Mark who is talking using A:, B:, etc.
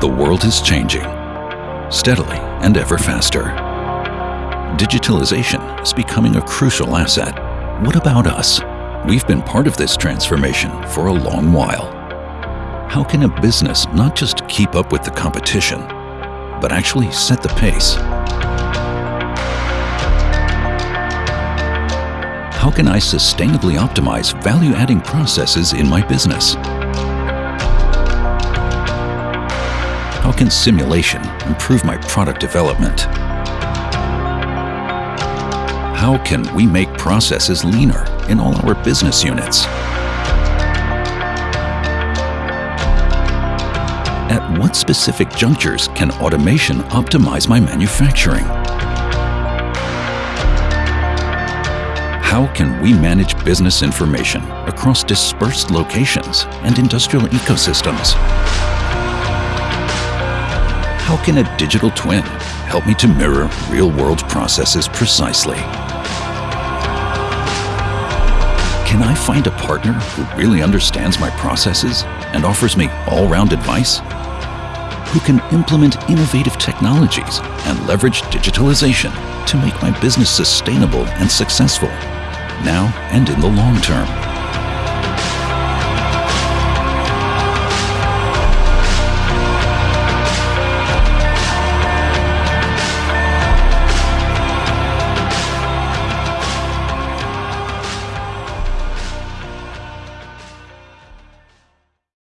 A: The world is changing, steadily and ever faster. Digitalization is becoming a crucial asset. What about us? We've been part of this transformation for a long while. How can a business not just keep up with the competition, but actually set the pace? How can I sustainably optimize value-adding processes in my business? Can simulation improve my product development? How can we make processes leaner in all our business units? At what specific junctures can automation optimize my manufacturing? How can we manage business information across dispersed locations and industrial ecosystems? Can a digital twin help me to mirror real-world processes precisely? Can I find a partner who really understands my processes and offers me all-round advice? Who can implement innovative technologies and leverage digitalization to make my business sustainable and successful, now and in the long term?